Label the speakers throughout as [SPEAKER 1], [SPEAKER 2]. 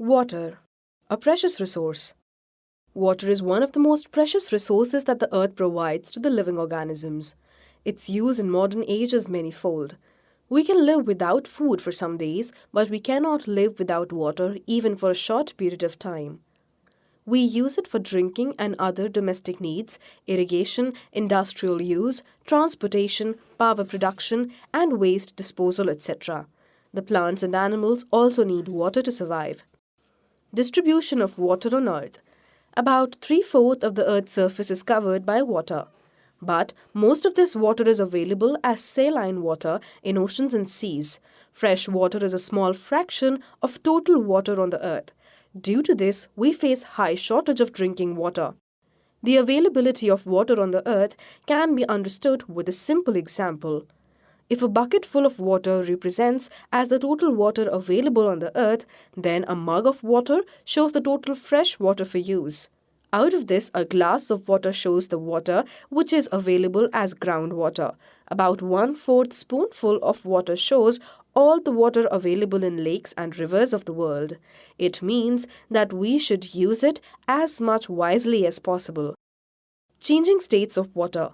[SPEAKER 1] Water, a precious resource. Water is one of the most precious resources that the earth provides to the living organisms. Its use in modern age is manifold. We can live without food for some days, but we cannot live without water even for a short period of time. We use it for drinking and other domestic needs, irrigation, industrial use, transportation, power production, and waste disposal, etc. The plants and animals also need water to survive. Distribution of water on Earth. About three-fourths of the Earth's surface is covered by water. But most of this water is available as saline water in oceans and seas. Fresh water is a small fraction of total water on the Earth. Due to this, we face high shortage of drinking water. The availability of water on the earth can be understood with a simple example. If a bucket full of water represents as the total water available on the earth, then a mug of water shows the total fresh water for use. Out of this, a glass of water shows the water which is available as groundwater. About one-fourth spoonful of water shows all the water available in lakes and rivers of the world. It means that we should use it as much wisely as possible. Changing states of water.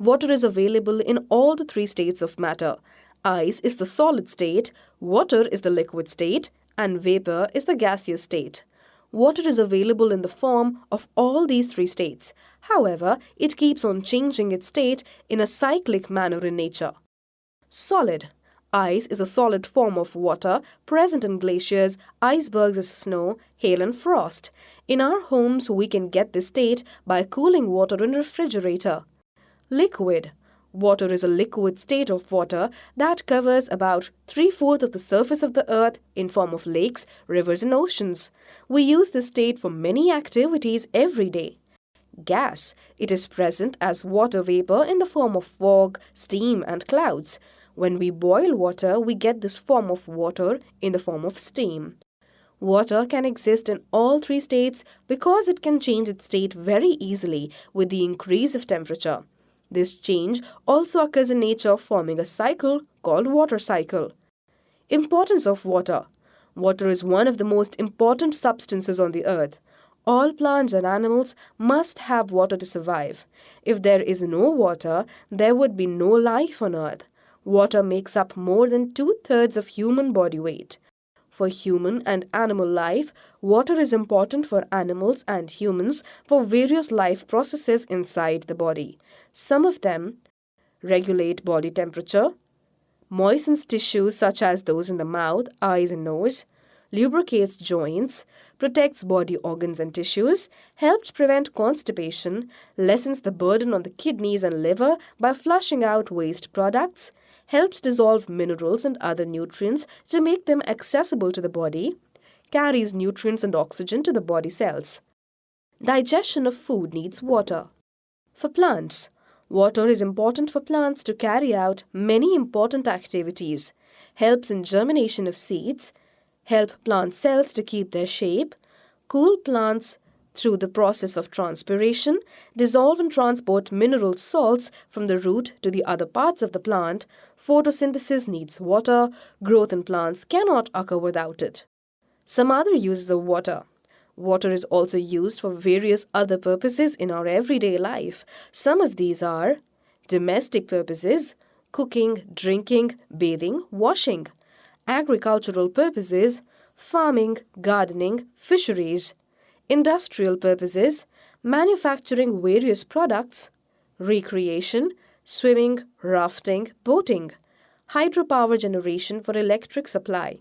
[SPEAKER 1] Water is available in all the three states of matter. Ice is the solid state, water is the liquid state, and vapor is the gaseous state. Water is available in the form of all these three states. However, it keeps on changing its state in a cyclic manner in nature. Solid Ice is a solid form of water present in glaciers, icebergs as snow, hail and frost. In our homes, we can get this state by cooling water in refrigerator. Liquid Water is a liquid state of water that covers about three-fourths of the surface of the earth in form of lakes, rivers and oceans. We use this state for many activities every day. Gas. It is present as water vapor in the form of fog, steam and clouds. When we boil water, we get this form of water in the form of steam. Water can exist in all three states because it can change its state very easily with the increase of temperature. This change also occurs in nature forming a cycle called water cycle. Importance of water. Water is one of the most important substances on the earth. All plants and animals must have water to survive. If there is no water, there would be no life on earth. Water makes up more than two-thirds of human body weight. For human and animal life, water is important for animals and humans for various life processes inside the body. Some of them regulate body temperature, moistens tissues such as those in the mouth, eyes and nose, lubricates joints, protects body organs and tissues, helps prevent constipation, lessens the burden on the kidneys and liver by flushing out waste products, helps dissolve minerals and other nutrients to make them accessible to the body, carries nutrients and oxygen to the body cells. Digestion of food needs water. For plants, water is important for plants to carry out many important activities, helps in germination of seeds, help plant cells to keep their shape, cool plants through the process of transpiration, dissolve and transport mineral salts from the root to the other parts of the plant, photosynthesis needs water, growth in plants cannot occur without it. Some other uses of water. Water is also used for various other purposes in our everyday life. Some of these are domestic purposes, cooking, drinking, bathing, washing, agricultural purposes, farming, gardening, fisheries, industrial purposes, manufacturing various products, recreation, swimming, rafting, boating, hydropower generation for electric supply.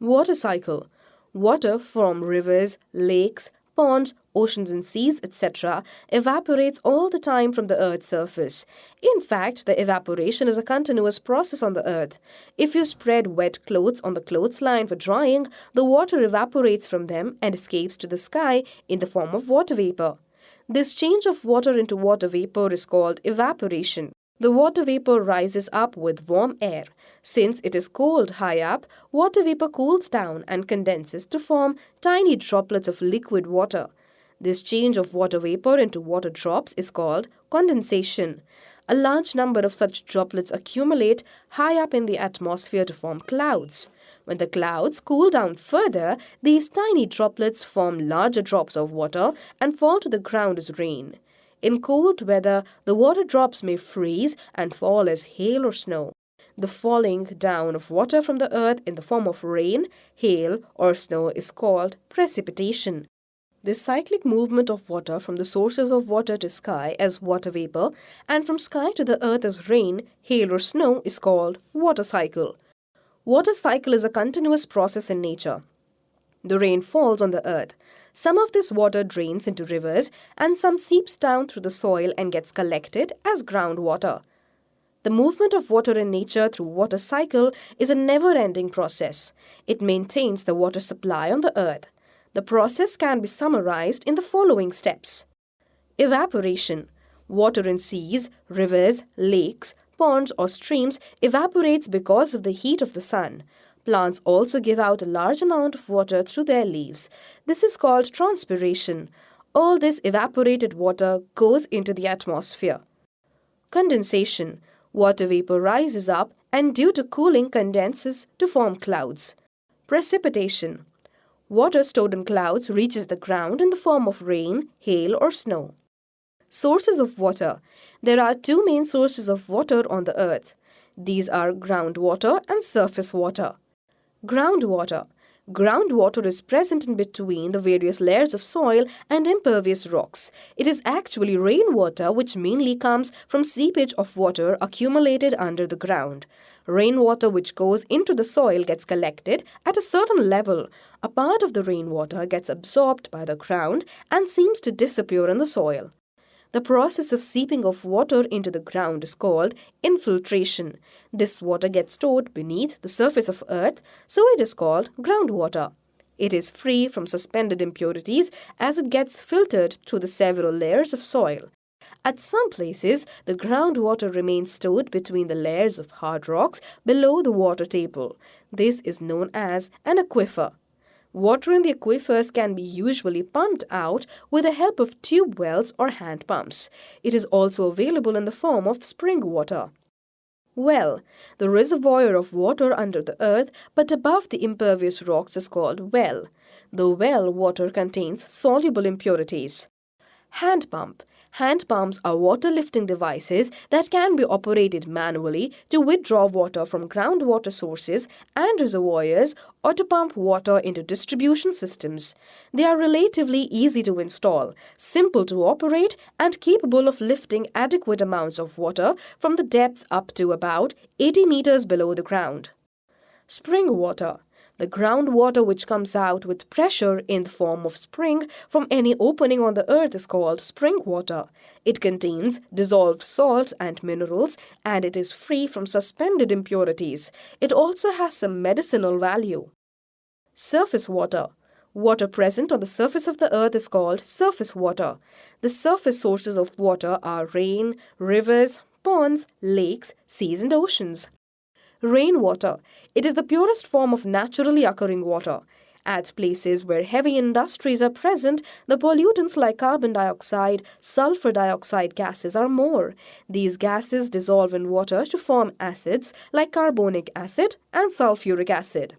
[SPEAKER 1] Water cycle. Water from rivers, lakes, ponds, oceans and seas, etc., evaporates all the time from the Earth's surface. In fact, the evaporation is a continuous process on the Earth. If you spread wet clothes on the clothesline for drying, the water evaporates from them and escapes to the sky in the form of water vapor. This change of water into water vapor is called evaporation. The water vapor rises up with warm air. Since it is cold high up, water vapor cools down and condenses to form tiny droplets of liquid water. This change of water vapor into water drops is called condensation. A large number of such droplets accumulate high up in the atmosphere to form clouds. When the clouds cool down further, these tiny droplets form larger drops of water and fall to the ground as rain. In cold weather, the water drops may freeze and fall as hail or snow. The falling down of water from the earth in the form of rain, hail, or snow is called precipitation. This cyclic movement of water from the sources of water to sky as water vapor and from sky to the earth as rain, hail, or snow is called water cycle. Water cycle is a continuous process in nature. The rain falls on the earth. Some of this water drains into rivers and some seeps down through the soil and gets collected as groundwater. The movement of water in nature through water cycle is a never-ending process. It maintains the water supply on the earth. The process can be summarized in the following steps. Evaporation. Water in seas, rivers, lakes, ponds or streams evaporates because of the heat of the sun. Plants also give out a large amount of water through their leaves. This is called transpiration. All this evaporated water goes into the atmosphere. Condensation. Water vapor rises up and due to cooling condenses to form clouds. Precipitation. Water stored in clouds reaches the ground in the form of rain, hail or snow. Sources of water. There are two main sources of water on the earth. These are groundwater and surface water. Groundwater. Groundwater is present in between the various layers of soil and impervious rocks. It is actually rainwater which mainly comes from seepage of water accumulated under the ground. Rainwater which goes into the soil gets collected at a certain level. A part of the rainwater gets absorbed by the ground and seems to disappear in the soil. The process of seeping of water into the ground is called infiltration. This water gets stored beneath the surface of earth, so it is called groundwater. It is free from suspended impurities as it gets filtered through the several layers of soil. At some places, the groundwater remains stored between the layers of hard rocks below the water table. This is known as an aquifer. Water in the aquifers can be usually pumped out with the help of tube wells or hand pumps. It is also available in the form of spring water. Well, the reservoir of water under the earth but above the impervious rocks is called well. The well water contains soluble impurities. Hand pump Hand pumps are water lifting devices that can be operated manually to withdraw water from groundwater sources and reservoirs or to pump water into distribution systems. They are relatively easy to install, simple to operate, and capable of lifting adequate amounts of water from the depths up to about 80 meters below the ground. Spring water the groundwater which comes out with pressure in the form of spring from any opening on the earth is called spring water. It contains dissolved salts and minerals and it is free from suspended impurities. It also has some medicinal value. Surface water. Water present on the surface of the earth is called surface water. The surface sources of water are rain, rivers, ponds, lakes, seas and oceans. Rainwater. It is the purest form of naturally occurring water. At places where heavy industries are present, the pollutants like carbon dioxide, sulfur dioxide gases are more. These gases dissolve in water to form acids like carbonic acid and sulfuric acid.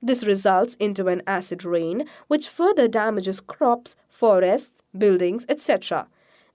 [SPEAKER 1] This results into an acid rain which further damages crops, forests, buildings, etc.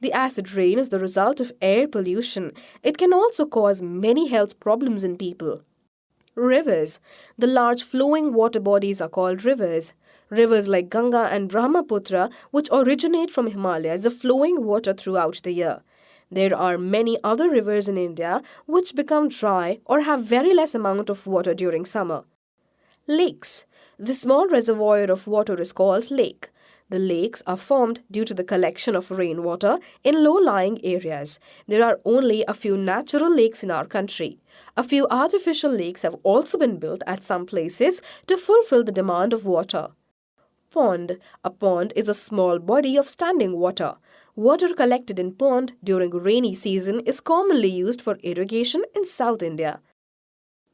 [SPEAKER 1] The acid rain is the result of air pollution. It can also cause many health problems in people. Rivers. The large flowing water bodies are called rivers. Rivers like Ganga and Brahmaputra, which originate from Himalayas, are flowing water throughout the year. There are many other rivers in India which become dry or have very less amount of water during summer. Lakes. The small reservoir of water is called lake. The lakes are formed due to the collection of rainwater in low-lying areas. There are only a few natural lakes in our country. A few artificial lakes have also been built at some places to fulfill the demand of water. Pond. A pond is a small body of standing water. Water collected in pond during rainy season is commonly used for irrigation in South India.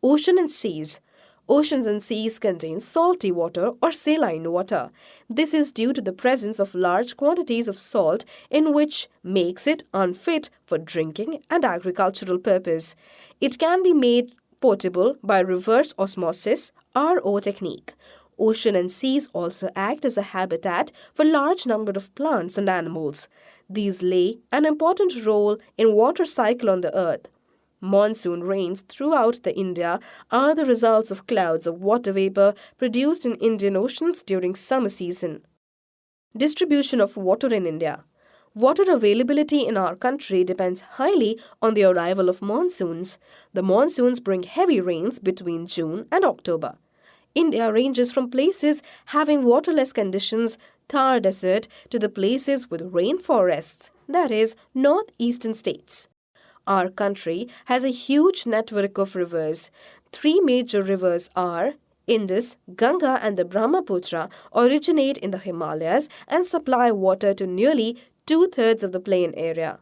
[SPEAKER 1] Ocean and seas. Oceans and seas contain salty water or saline water. This is due to the presence of large quantities of salt in which makes it unfit for drinking and agricultural purpose. It can be made potable by reverse osmosis RO technique. Ocean and seas also act as a habitat for large number of plants and animals. These lay an important role in water cycle on the earth. Monsoon rains throughout the India are the results of clouds of water vapor produced in Indian oceans during summer season. Distribution of water in India. Water availability in our country depends highly on the arrival of monsoons. The monsoons bring heavy rains between June and October. India ranges from places having waterless conditions, Thar Desert, to the places with rainforests, that is, northeastern states. Our country has a huge network of rivers. Three major rivers are Indus, Ganga and the Brahmaputra originate in the Himalayas and supply water to nearly two-thirds of the plain area.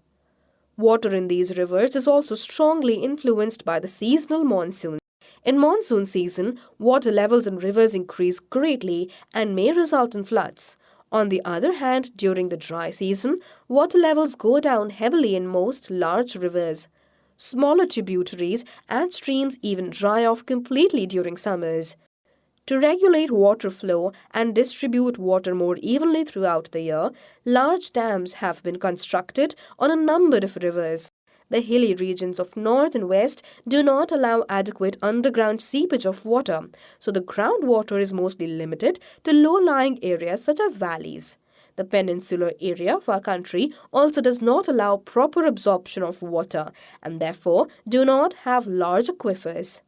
[SPEAKER 1] Water in these rivers is also strongly influenced by the seasonal monsoon. In monsoon season, water levels in rivers increase greatly and may result in floods. On the other hand, during the dry season, water levels go down heavily in most large rivers. Smaller tributaries and streams even dry off completely during summers. To regulate water flow and distribute water more evenly throughout the year, large dams have been constructed on a number of rivers. The hilly regions of north and west do not allow adequate underground seepage of water, so the groundwater is mostly limited to low-lying areas such as valleys. The peninsular area of our country also does not allow proper absorption of water and therefore do not have large aquifers.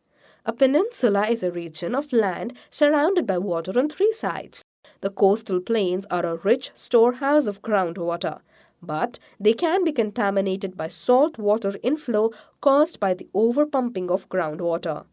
[SPEAKER 1] A peninsula is a region of land surrounded by water on three sides. The coastal plains are a rich storehouse of groundwater but they can be contaminated by salt water inflow caused by the overpumping of groundwater.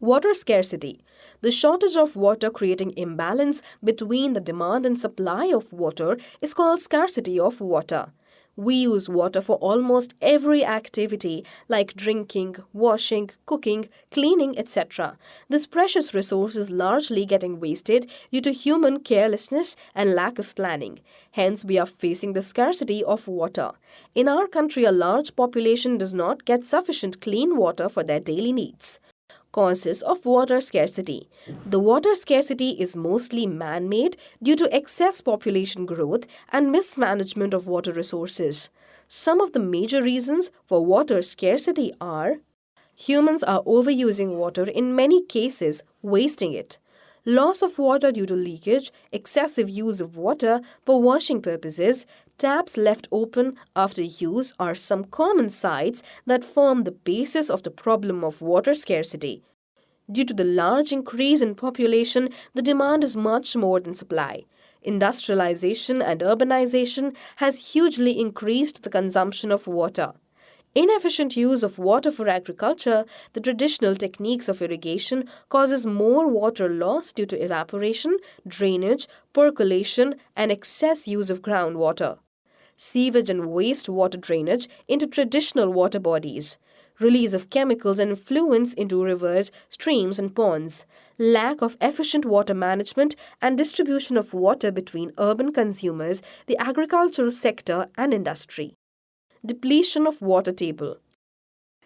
[SPEAKER 1] Water scarcity. The shortage of water creating imbalance between the demand and supply of water is called scarcity of water. We use water for almost every activity like drinking, washing, cooking, cleaning, etc. This precious resource is largely getting wasted due to human carelessness and lack of planning. Hence, we are facing the scarcity of water. In our country, a large population does not get sufficient clean water for their daily needs causes of water scarcity. The water scarcity is mostly man-made due to excess population growth and mismanagement of water resources. Some of the major reasons for water scarcity are Humans are overusing water in many cases, wasting it loss of water due to leakage, excessive use of water for washing purposes, taps left open after use are some common sights that form the basis of the problem of water scarcity. Due to the large increase in population, the demand is much more than supply. Industrialization and urbanization has hugely increased the consumption of water. Inefficient use of water for agriculture, the traditional techniques of irrigation, causes more water loss due to evaporation, drainage, percolation, and excess use of groundwater. Sewage and wastewater drainage into traditional water bodies. Release of chemicals and effluents into rivers, streams, and ponds. Lack of efficient water management and distribution of water between urban consumers, the agricultural sector, and industry depletion of water table.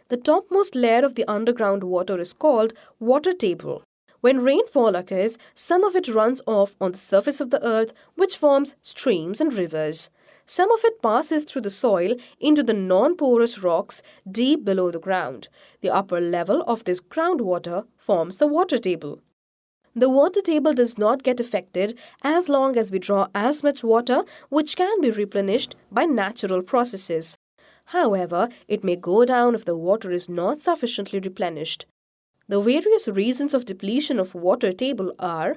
[SPEAKER 1] The topmost layer of the underground water is called water table. When rainfall occurs, some of it runs off on the surface of the earth, which forms streams and rivers. Some of it passes through the soil into the non-porous rocks deep below the ground. The upper level of this groundwater forms the water table. The water table does not get affected as long as we draw as much water which can be replenished by natural processes. However, it may go down if the water is not sufficiently replenished. The various reasons of depletion of water table are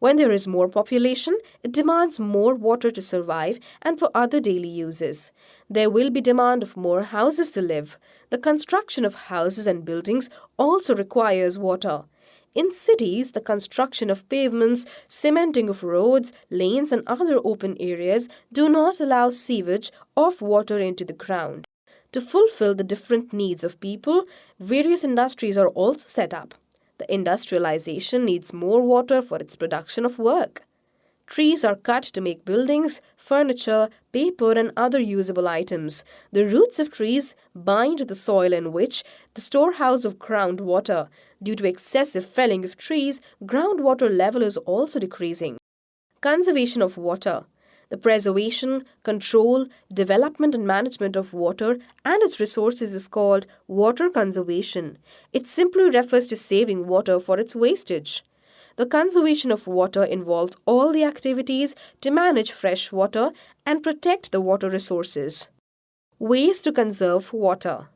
[SPEAKER 1] when there is more population, it demands more water to survive and for other daily uses. There will be demand of more houses to live. The construction of houses and buildings also requires water. In cities, the construction of pavements, cementing of roads, lanes and other open areas do not allow sewage of water into the ground. To fulfill the different needs of people, various industries are also set up. Industrialization needs more water for its production of work. Trees are cut to make buildings, furniture, paper, and other usable items. The roots of trees bind the soil in which the storehouse of groundwater. Due to excessive felling of trees, groundwater level is also decreasing. Conservation of water. The preservation, control, development and management of water and its resources is called water conservation. It simply refers to saving water for its wastage. The conservation of water involves all the activities to manage fresh water and protect the water resources. Ways to conserve water.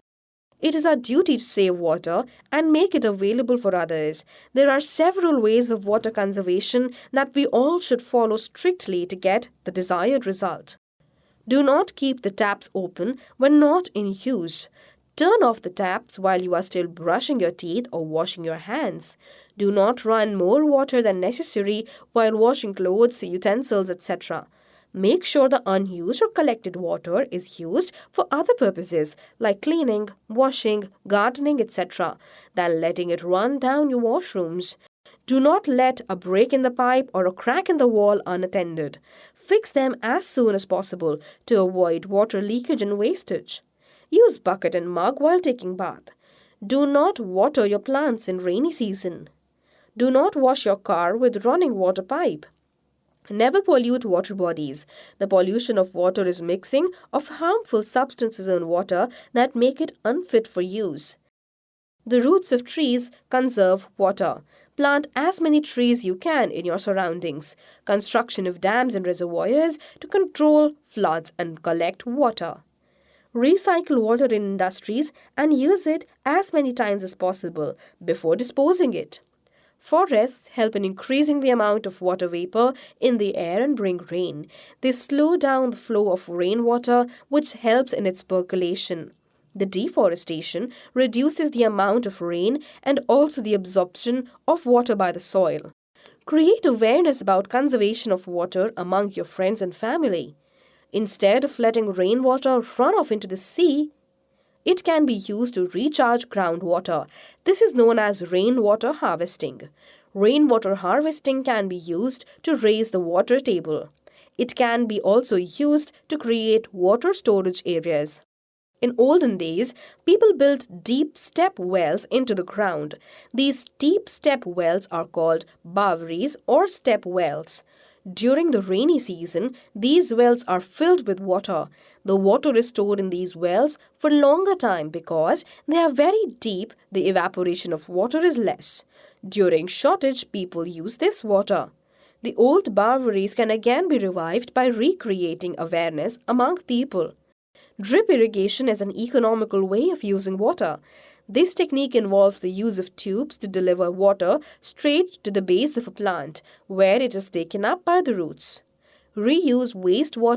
[SPEAKER 1] It is our duty to save water and make it available for others. There are several ways of water conservation that we all should follow strictly to get the desired result. Do not keep the taps open when not in use. Turn off the taps while you are still brushing your teeth or washing your hands. Do not run more water than necessary while washing clothes, utensils, etc. Make sure the unused or collected water is used for other purposes like cleaning, washing, gardening, etc. than letting it run down your washrooms. Do not let a break in the pipe or a crack in the wall unattended. Fix them as soon as possible to avoid water leakage and wastage. Use bucket and mug while taking bath. Do not water your plants in rainy season. Do not wash your car with running water pipe. Never pollute water bodies. The pollution of water is mixing of harmful substances in water that make it unfit for use. The roots of trees conserve water. Plant as many trees you can in your surroundings. Construction of dams and reservoirs to control floods and collect water recycle water in industries and use it as many times as possible before disposing it. Forests help in increasing the amount of water vapor in the air and bring rain. They slow down the flow of rainwater, which helps in its percolation. The deforestation reduces the amount of rain and also the absorption of water by the soil. Create awareness about conservation of water among your friends and family. Instead of letting rainwater run off into the sea, it can be used to recharge groundwater. This is known as rainwater harvesting. Rainwater harvesting can be used to raise the water table. It can be also used to create water storage areas. In olden days, people built deep step wells into the ground. These deep step wells are called bouveries or step wells. During the rainy season, these wells are filled with water. The water is stored in these wells for longer time because they are very deep, the evaporation of water is less. During shortage, people use this water. The old bouveries can again be revived by recreating awareness among people. Drip irrigation is an economical way of using water. This technique involves the use of tubes to deliver water straight to the base of a plant, where it is taken up by the roots. Reuse wastewater